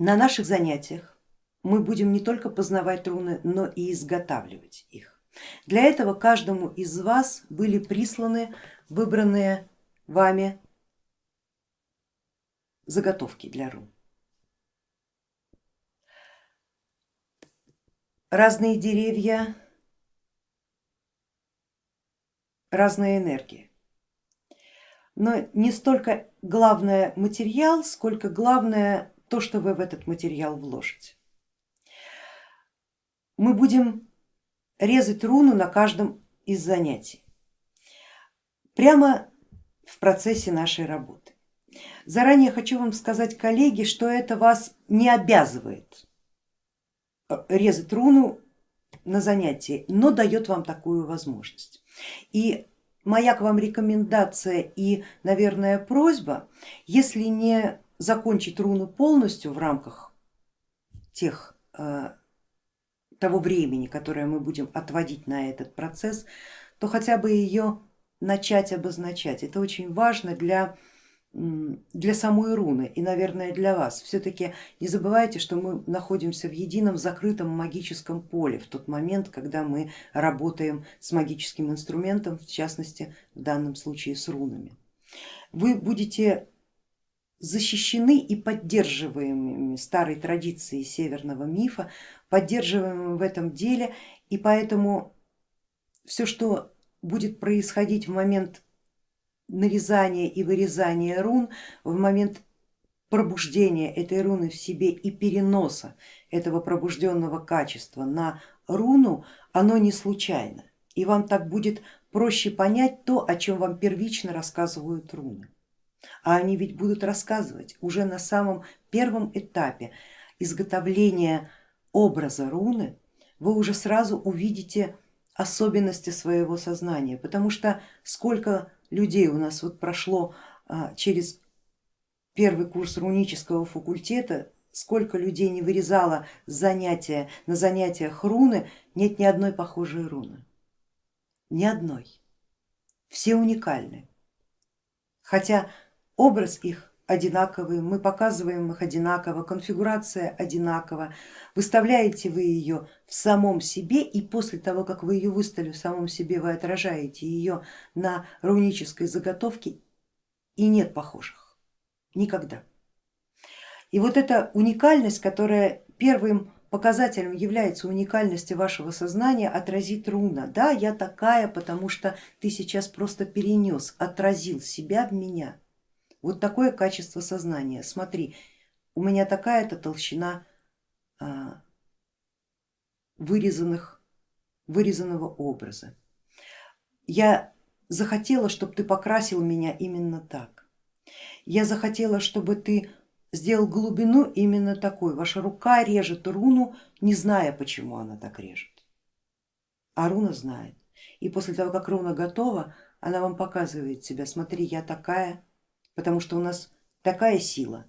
на наших занятиях мы будем не только познавать руны, но и изготавливать их. Для этого каждому из вас были присланы выбранные вами заготовки для рун. Разные деревья, разная энергия. Но не столько главное материал, сколько главное то, что вы в этот материал вложите. Мы будем резать руну на каждом из занятий, прямо в процессе нашей работы. Заранее хочу вам сказать, коллеги, что это вас не обязывает резать руну на занятии, но дает вам такую возможность. И моя к вам рекомендация и, наверное, просьба, если не закончить руну полностью в рамках тех, э, того времени, которое мы будем отводить на этот процесс, то хотя бы ее начать обозначать. Это очень важно для для самой руны и, наверное, для вас. Все-таки не забывайте, что мы находимся в едином закрытом магическом поле в тот момент, когда мы работаем с магическим инструментом, в частности, в данном случае с рунами. Вы будете защищены и поддерживаемыми старой традицией северного мифа, поддерживаемыми в этом деле, и поэтому все, что будет происходить в момент нарезания и вырезания рун, в момент пробуждения этой руны в себе и переноса этого пробужденного качества на руну, оно не случайно. И вам так будет проще понять то, о чем вам первично рассказывают руны. А они ведь будут рассказывать уже на самом первом этапе изготовления образа руны, вы уже сразу увидите особенности своего сознания, потому что сколько людей у нас вот прошло а, через первый курс рунического факультета, сколько людей не вырезало занятия, на занятиях руны, нет ни одной похожей руны, ни одной, все уникальны, хотя образ их одинаковые, мы показываем их одинаково, конфигурация одинакова, выставляете вы ее в самом себе и после того, как вы ее выставили в самом себе, вы отражаете ее на рунической заготовке и нет похожих, никогда. И вот эта уникальность, которая первым показателем является уникальности вашего сознания, отразит руна. Да, я такая, потому что ты сейчас просто перенес, отразил себя в меня. Вот такое качество сознания. Смотри, у меня такая-то толщина а, вырезанных, вырезанного образа. Я захотела, чтобы ты покрасил меня именно так. Я захотела, чтобы ты сделал глубину именно такой. Ваша рука режет руну, не зная, почему она так режет. А руна знает. И после того, как руна готова, она вам показывает себя. Смотри, я такая, потому что у нас такая сила,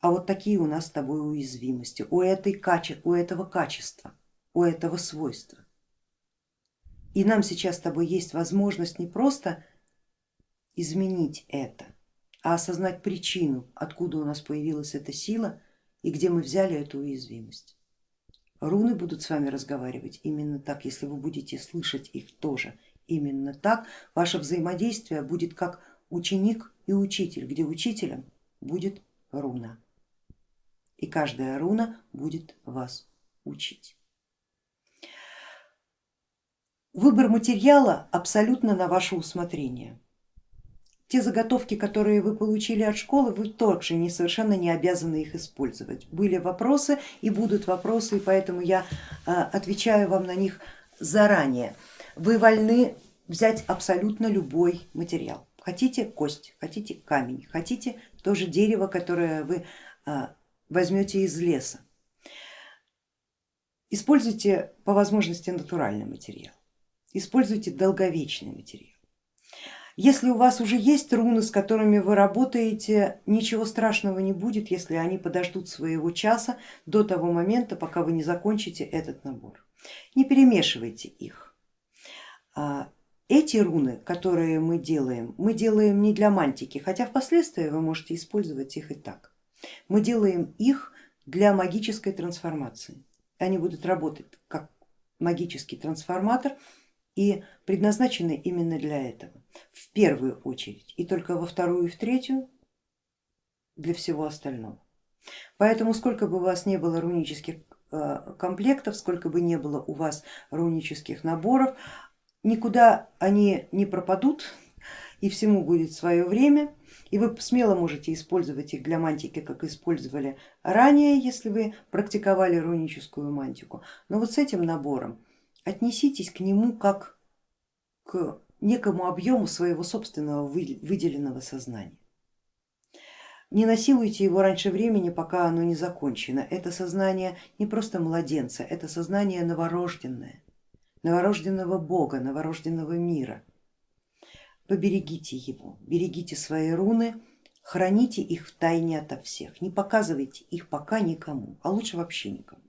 а вот такие у нас с тобой уязвимости, у, этой, у этого качества, у этого свойства. И нам сейчас с тобой есть возможность не просто изменить это, а осознать причину, откуда у нас появилась эта сила и где мы взяли эту уязвимость. Руны будут с вами разговаривать именно так, если вы будете слышать их тоже именно так, ваше взаимодействие будет как ученик и учитель, где учителем будет руна. И каждая руна будет вас учить. Выбор материала абсолютно на ваше усмотрение. Те заготовки, которые вы получили от школы, вы также не, совершенно не обязаны их использовать. Были вопросы и будут вопросы, и поэтому я а, отвечаю вам на них заранее. Вы вольны взять абсолютно любой материал. Хотите кость, хотите камень, хотите тоже дерево, которое вы а, возьмете из леса. Используйте по возможности натуральный материал, используйте долговечный материал. Если у вас уже есть руны, с которыми вы работаете, ничего страшного не будет, если они подождут своего часа до того момента, пока вы не закончите этот набор. Не перемешивайте их. Эти руны, которые мы делаем, мы делаем не для мантики, хотя впоследствии вы можете использовать их и так. Мы делаем их для магической трансформации. Они будут работать как магический трансформатор и предназначены именно для этого, в первую очередь, и только во вторую и в третью для всего остального. Поэтому сколько бы у вас не было рунических э, комплектов, сколько бы не было у вас рунических наборов, никуда они не пропадут и всему будет свое время. И вы смело можете использовать их для мантики, как использовали ранее, если вы практиковали руническую мантику. Но вот с этим набором отнеситесь к нему как к некому объему своего собственного выделенного сознания. Не насилуйте его раньше времени, пока оно не закончено. Это сознание не просто младенца, это сознание новорожденное, новорожденного Бога, новорожденного мира. Поберегите его, берегите свои руны, храните их в тайне ото всех, не показывайте их пока никому, а лучше вообще никому.